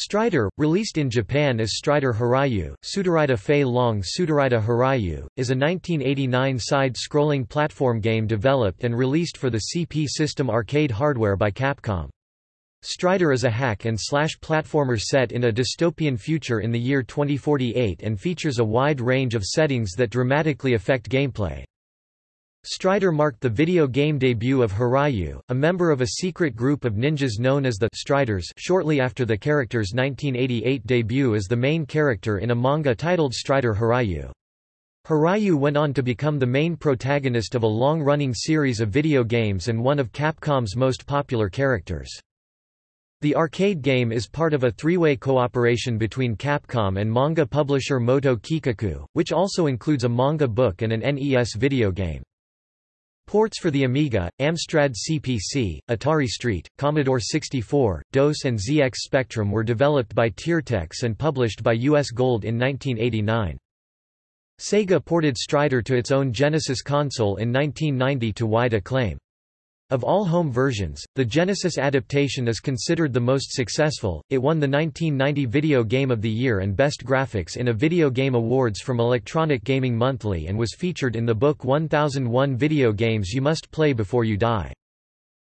Strider, released in Japan as Strider Hiryu, Sudarida Fei Long Sudarida Hiryu, is a 1989 side-scrolling platform game developed and released for the CP system arcade hardware by Capcom. Strider is a hack-and-slash platformer set in a dystopian future in the year 2048 and features a wide range of settings that dramatically affect gameplay. Strider marked the video game debut of Hiryu, a member of a secret group of ninjas known as the Striders shortly after the character's 1988 debut as the main character in a manga titled Strider Hiryu. Hiryu went on to become the main protagonist of a long-running series of video games and one of Capcom's most popular characters. The arcade game is part of a three-way cooperation between Capcom and manga publisher Moto Kikaku, which also includes a manga book and an NES video game. Ports for the Amiga, Amstrad CPC, Atari ST, Commodore 64, DOS and ZX Spectrum were developed by Tiertex and published by US Gold in 1989. Sega ported Strider to its own Genesis console in 1990 to wide acclaim. Of all home versions, the Genesis adaptation is considered the most successful. It won the 1990 Video Game of the Year and Best Graphics in a Video Game Awards from Electronic Gaming Monthly and was featured in the book 1001 Video Games You Must Play Before You Die.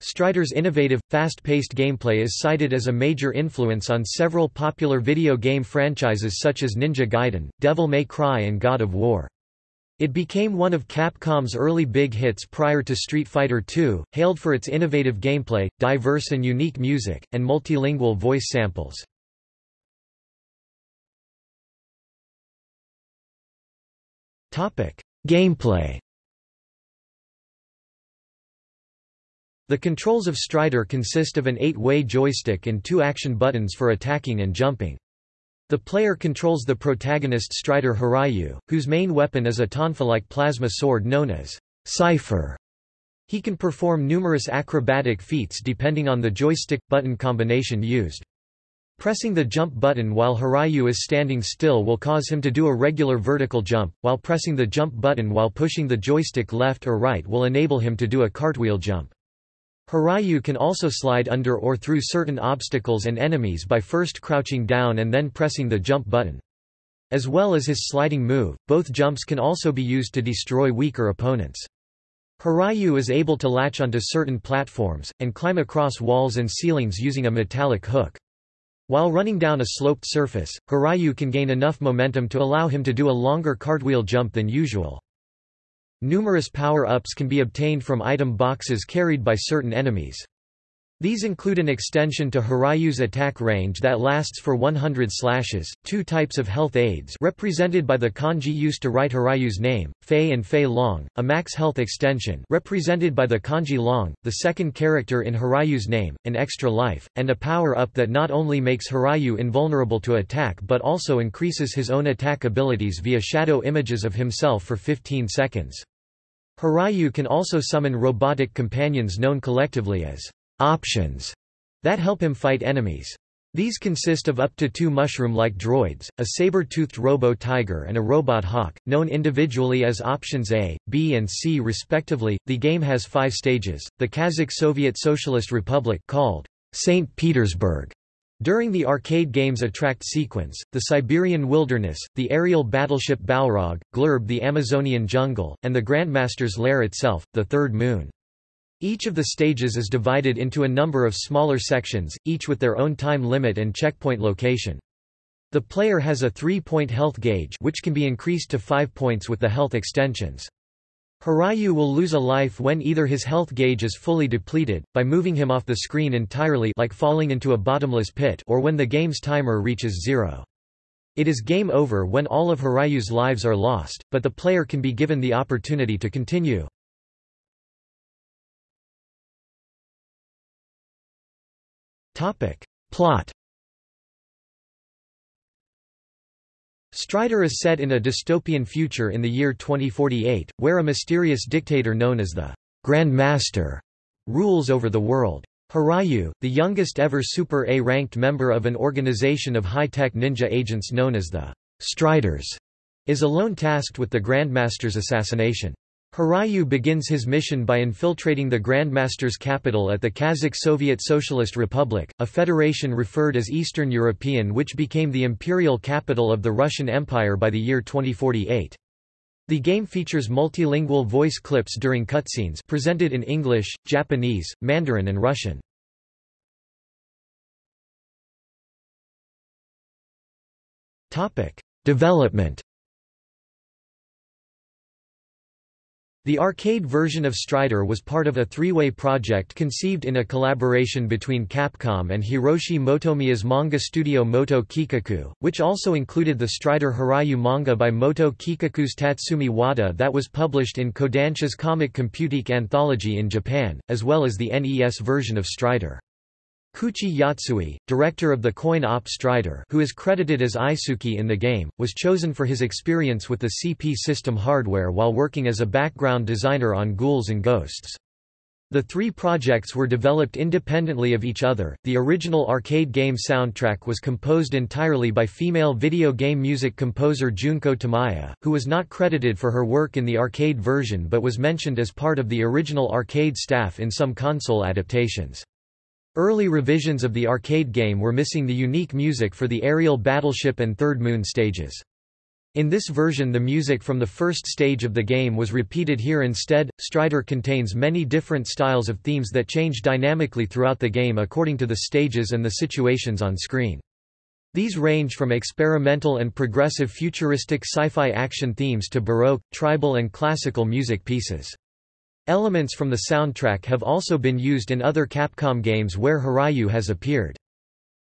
Strider's innovative, fast-paced gameplay is cited as a major influence on several popular video game franchises such as Ninja Gaiden, Devil May Cry and God of War. It became one of Capcom's early big hits prior to Street Fighter II, hailed for its innovative gameplay, diverse and unique music, and multilingual voice samples. Gameplay The controls of Strider consist of an eight-way joystick and two action buttons for attacking and jumping. The player controls the protagonist Strider Hiryu, whose main weapon is a tonfa-like plasma sword known as Cypher. He can perform numerous acrobatic feats depending on the joystick-button combination used. Pressing the jump button while Hiryu is standing still will cause him to do a regular vertical jump, while pressing the jump button while pushing the joystick left or right will enable him to do a cartwheel jump. Hiryu can also slide under or through certain obstacles and enemies by first crouching down and then pressing the jump button. As well as his sliding move, both jumps can also be used to destroy weaker opponents. Hiryu is able to latch onto certain platforms, and climb across walls and ceilings using a metallic hook. While running down a sloped surface, Hiryu can gain enough momentum to allow him to do a longer cartwheel jump than usual. Numerous power-ups can be obtained from item boxes carried by certain enemies. These include an extension to Hiryu's attack range that lasts for 100 slashes, two types of health aids represented by the kanji used to write Hiryu's name, Fei and Fei Long, a max health extension represented by the kanji Long, the second character in Hiryu's name, an extra life, and a power-up that not only makes Hiryu invulnerable to attack but also increases his own attack abilities via shadow images of himself for 15 seconds. Hiryu can also summon robotic companions known collectively as options that help him fight enemies. These consist of up to two mushroom-like droids, a saber-toothed robo-tiger and a robot hawk, known individually as Options A, B and C respectively. The game has five stages, the Kazakh Soviet Socialist Republic called St. Petersburg during the arcade game's attract sequence, the Siberian wilderness, the aerial battleship Balrog, Glurb the Amazonian jungle, and the Grandmaster's lair itself, the third moon. Each of the stages is divided into a number of smaller sections, each with their own time limit and checkpoint location. The player has a three-point health gauge which can be increased to five points with the health extensions. Hiryu will lose a life when either his health gauge is fully depleted, by moving him off the screen entirely like falling into a bottomless pit or when the game's timer reaches zero. It is game over when all of Hiryu's lives are lost, but the player can be given the opportunity to continue. Plot Strider is set in a dystopian future in the year 2048, where a mysterious dictator known as the Grand Master rules over the world. Hiryu, the youngest ever Super A-ranked member of an organization of high-tech ninja agents known as the Striders, is alone tasked with the Grandmaster's assassination. Hiryu begins his mission by infiltrating the Grandmaster's capital at the Kazakh Soviet Socialist Republic, a federation referred as Eastern European which became the imperial capital of the Russian Empire by the year 2048. The game features multilingual voice clips during cutscenes presented in English, Japanese, Mandarin and Russian. Development The arcade version of Strider was part of a three-way project conceived in a collaboration between Capcom and Hiroshi Motomiya's manga studio Moto Kikaku, which also included the Strider Hiryu manga by Moto Kikaku's Tatsumi Wada that was published in Kodansha's Comic Computique anthology in Japan, as well as the NES version of Strider. Kouichi Yotsui, director of the coin-op Strider who is credited as Eisuke in the game, was chosen for his experience with the CP system hardware while working as a background designer on Ghouls and Ghosts. The three projects were developed independently of each other. The original arcade game soundtrack was composed entirely by female video game music composer Junko Tamiya, who was not credited for her work in the arcade version but was mentioned as part of the original arcade staff in some console adaptations. Early revisions of the arcade game were missing the unique music for the aerial battleship and Third Moon stages. In this version the music from the first stage of the game was repeated here instead. Strider contains many different styles of themes that change dynamically throughout the game according to the stages and the situations on screen. These range from experimental and progressive futuristic sci-fi action themes to baroque, tribal and classical music pieces. Elements from the soundtrack have also been used in other Capcom games where Hiryu has appeared.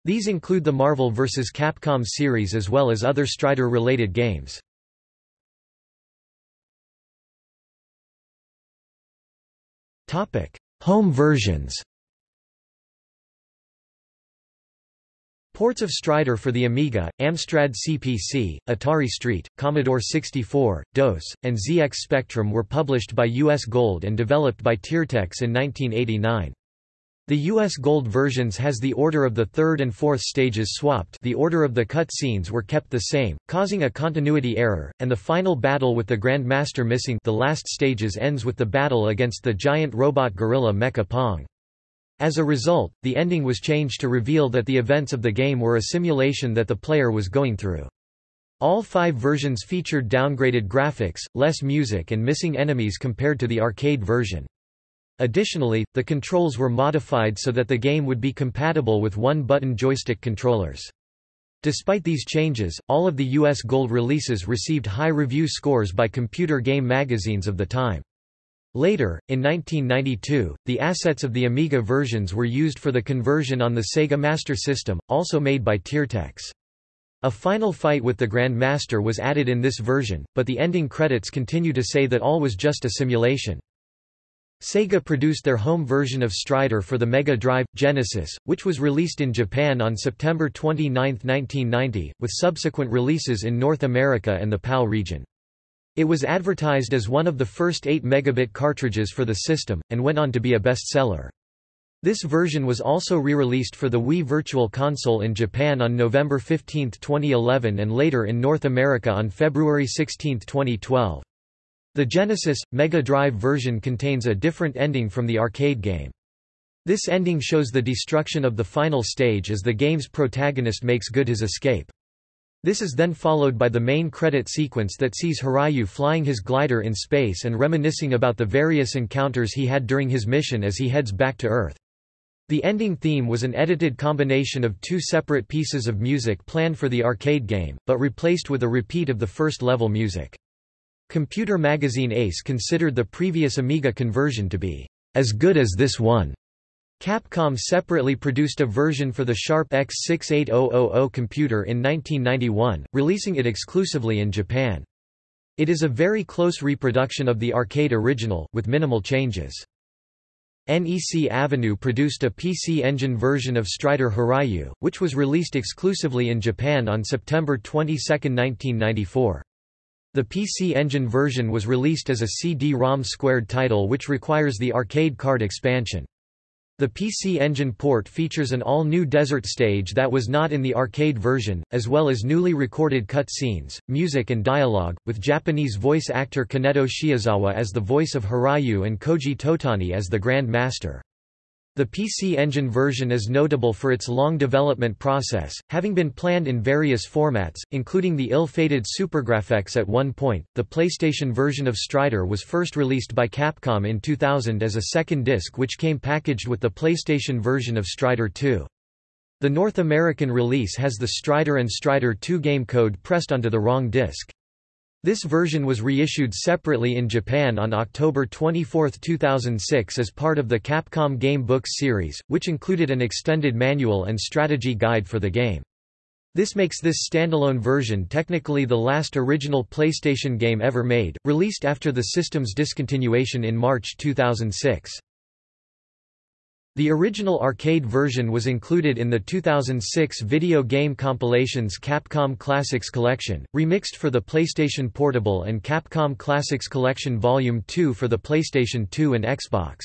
These include the Marvel vs. Capcom series as well as other Strider-related games. Home versions Ports of Strider for the Amiga, Amstrad CPC, Atari ST, Commodore 64, DOS, and ZX Spectrum were published by US Gold and developed by Tiertex in 1989. The US Gold versions has the order of the third and fourth stages swapped the order of the cut scenes were kept the same, causing a continuity error, and the final battle with the Grandmaster missing the last stages ends with the battle against the giant robot gorilla Mecha Pong. As a result, the ending was changed to reveal that the events of the game were a simulation that the player was going through. All five versions featured downgraded graphics, less music and missing enemies compared to the arcade version. Additionally, the controls were modified so that the game would be compatible with one-button joystick controllers. Despite these changes, all of the US Gold releases received high review scores by computer game magazines of the time. Later, in 1992, the assets of the Amiga versions were used for the conversion on the Sega Master System, also made by Tiertex. A final fight with the Grand Master was added in this version, but the ending credits continue to say that all was just a simulation. Sega produced their home version of Strider for the Mega Drive, Genesis, which was released in Japan on September 29, 1990, with subsequent releases in North America and the PAL region. It was advertised as one of the first 8 megabit cartridges for the system, and went on to be a bestseller. This version was also re-released for the Wii Virtual Console in Japan on November 15, 2011 and later in North America on February 16, 2012. The Genesis, Mega Drive version contains a different ending from the arcade game. This ending shows the destruction of the final stage as the game's protagonist makes good his escape. This is then followed by the main credit sequence that sees Hiryu flying his glider in space and reminiscing about the various encounters he had during his mission as he heads back to Earth. The ending theme was an edited combination of two separate pieces of music planned for the arcade game, but replaced with a repeat of the first level music. Computer magazine Ace considered the previous Amiga conversion to be as good as this one. Capcom separately produced a version for the Sharp X68000 computer in 1991, releasing it exclusively in Japan. It is a very close reproduction of the arcade original, with minimal changes. NEC Avenue produced a PC Engine version of Strider Hiryu, which was released exclusively in Japan on September 22, 1994. The PC Engine version was released as a CD-ROM squared title which requires the arcade card expansion. The PC Engine port features an all-new desert stage that was not in the arcade version, as well as newly recorded cutscenes, music and dialogue, with Japanese voice actor Kaneto Shiozawa as the voice of Hiryu and Koji Totani as the Grand Master. The PC Engine version is notable for its long development process, having been planned in various formats, including the ill-fated SuperGrafx at one point. The PlayStation version of Strider was first released by Capcom in 2000 as a second disc which came packaged with the PlayStation version of Strider 2. The North American release has the Strider and Strider 2 game code pressed onto the wrong disc. This version was reissued separately in Japan on October 24, 2006 as part of the Capcom Game Books series, which included an extended manual and strategy guide for the game. This makes this standalone version technically the last original PlayStation game ever made, released after the system's discontinuation in March 2006. The original arcade version was included in the 2006 video game compilations Capcom Classics Collection, remixed for the PlayStation Portable and Capcom Classics Collection Volume 2 for the PlayStation 2 and Xbox.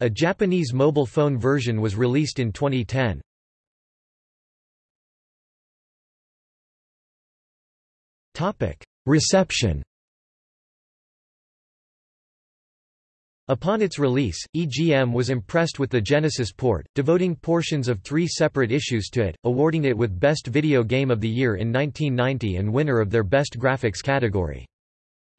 A Japanese mobile phone version was released in 2010. Reception Upon its release, EGM was impressed with the Genesis port, devoting portions of three separate issues to it, awarding it with Best Video Game of the Year in 1990 and winner of their Best Graphics category.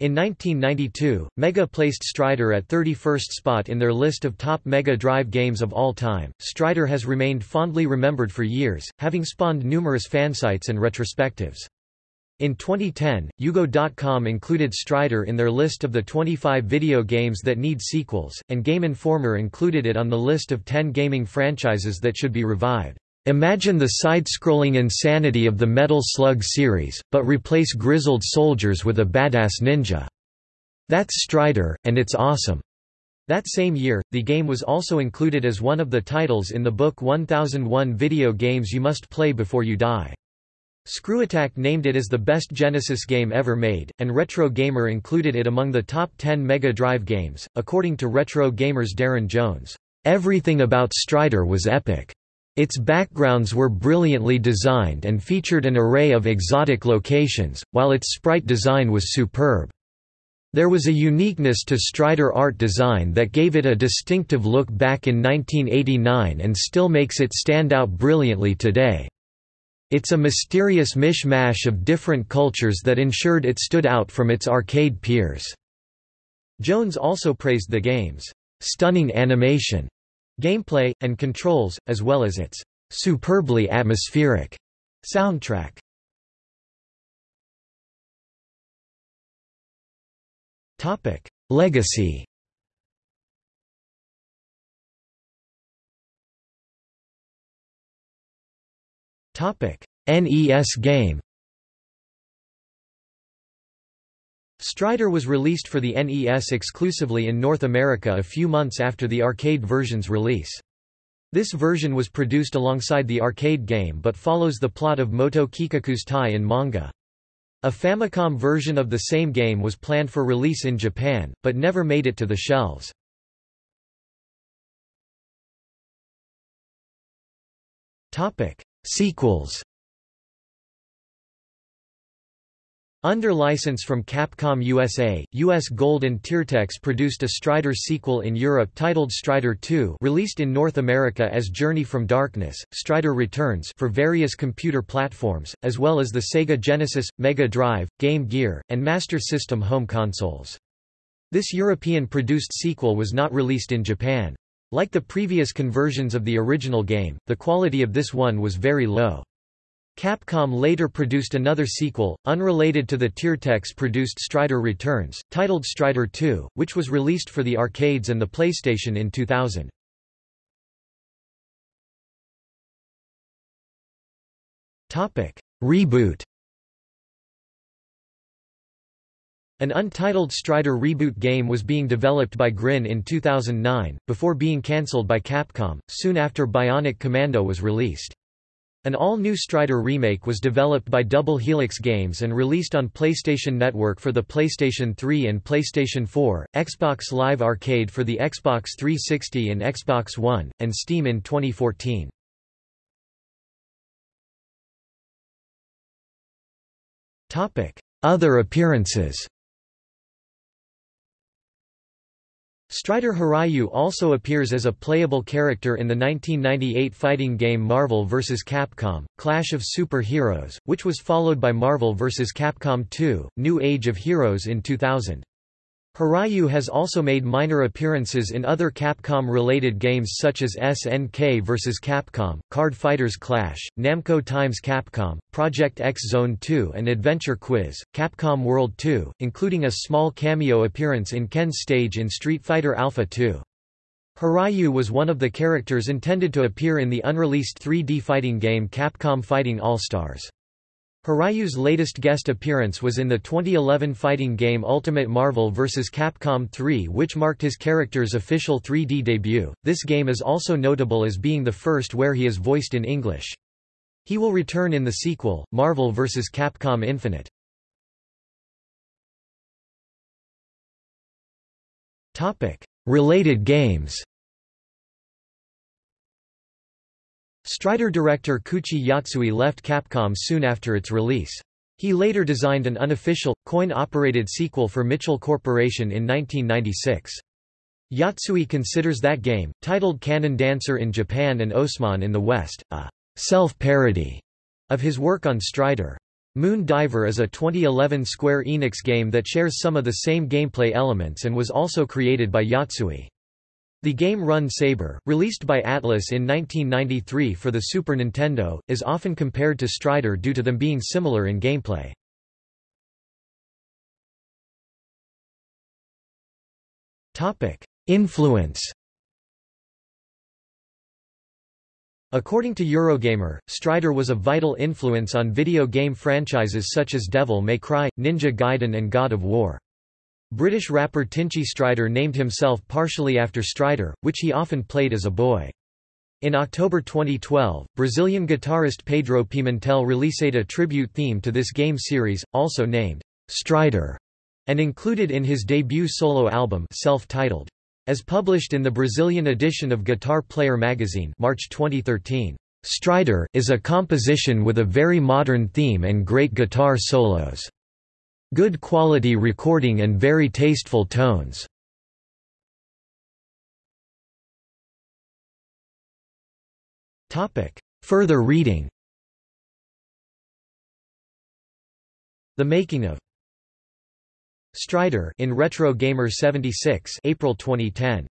In 1992, Mega placed Strider at 31st spot in their list of top Mega Drive games of all time. Strider has remained fondly remembered for years, having spawned numerous fansites and retrospectives. In 2010, UGO.com included Strider in their list of the 25 video games that need sequels, and Game Informer included it on the list of 10 gaming franchises that should be revived. Imagine the side-scrolling insanity of the Metal Slug series, but replace grizzled soldiers with a badass ninja. That's Strider, and it's awesome. That same year, the game was also included as one of the titles in the book 1001 Video Games You Must Play Before You Die. ScrewAttack named it as the best Genesis game ever made, and Retro Gamer included it among the top 10 Mega Drive games. According to Retro Gamer's Darren Jones, everything about Strider was epic. Its backgrounds were brilliantly designed and featured an array of exotic locations, while its sprite design was superb. There was a uniqueness to Strider art design that gave it a distinctive look back in 1989 and still makes it stand out brilliantly today. It's a mysterious mishmash of different cultures that ensured it stood out from its arcade peers. Jones also praised the game's stunning animation, gameplay, and controls, as well as its superbly atmospheric soundtrack. Legacy NES game Strider was released for the NES exclusively in North America a few months after the arcade version's release. This version was produced alongside the arcade game but follows the plot of Moto Kikaku's tie in manga. A Famicom version of the same game was planned for release in Japan, but never made it to the shelves. Sequels Under license from Capcom USA, US Gold and Tiertex produced a Strider sequel in Europe titled Strider 2 released in North America as Journey from Darkness, Strider Returns for various computer platforms, as well as the Sega Genesis, Mega Drive, Game Gear, and Master System home consoles. This European-produced sequel was not released in Japan. Like the previous conversions of the original game, the quality of this one was very low. Capcom later produced another sequel, unrelated to the Tiertex-produced Strider Returns, titled Strider 2, which was released for the arcades and the PlayStation in 2000. Reboot An untitled Strider reboot game was being developed by Grin in 2009, before being cancelled by Capcom, soon after Bionic Commando was released. An all-new Strider remake was developed by Double Helix Games and released on PlayStation Network for the PlayStation 3 and PlayStation 4, Xbox Live Arcade for the Xbox 360 and Xbox One, and Steam in 2014. Other appearances Strider Hiryu also appears as a playable character in the 1998 fighting game Marvel vs. Capcom, Clash of Super Heroes, which was followed by Marvel vs. Capcom 2, New Age of Heroes in 2000. Hiryu has also made minor appearances in other Capcom-related games such as SNK vs. Capcom, Card Fighters Clash, Namco Times Capcom, Project X Zone 2 and Adventure Quiz, Capcom World 2, including a small cameo appearance in Ken's stage in Street Fighter Alpha 2. Hiryu was one of the characters intended to appear in the unreleased 3D fighting game Capcom Fighting All-Stars. Hiryu's latest guest appearance was in the 2011 fighting game Ultimate Marvel vs. Capcom 3 which marked his character's official 3D debut. This game is also notable as being the first where he is voiced in English. He will return in the sequel, Marvel vs. Capcom Infinite. Related games Strider director Kouichi Yotsui left Capcom soon after its release. He later designed an unofficial, coin-operated sequel for Mitchell Corporation in 1996. Yotsui considers that game, titled Cannon Dancer in Japan and Osman in the West, a self-parody of his work on Strider. Moon Diver is a 2011 Square Enix game that shares some of the same gameplay elements and was also created by Yotsui. The game Run Saber, released by Atlus in 1993 for the Super Nintendo, is often compared to Strider due to them being similar in gameplay. Influence According to Eurogamer, Strider was a vital influence on video game franchises such as Devil May Cry, Ninja Gaiden and God of War. British rapper Tinchy Strider named himself partially after Strider, which he often played as a boy. In October 2012, Brazilian guitarist Pedro Pimentel released a tribute theme to this game series, also named Strider, and included in his debut solo album self-titled. As published in the Brazilian edition of Guitar Player magazine March 2013, Strider is a composition with a very modern theme and great guitar solos. Good quality recording and very tasteful tones. Further reading The Making of Strider in Retro Gamer 76 April 2010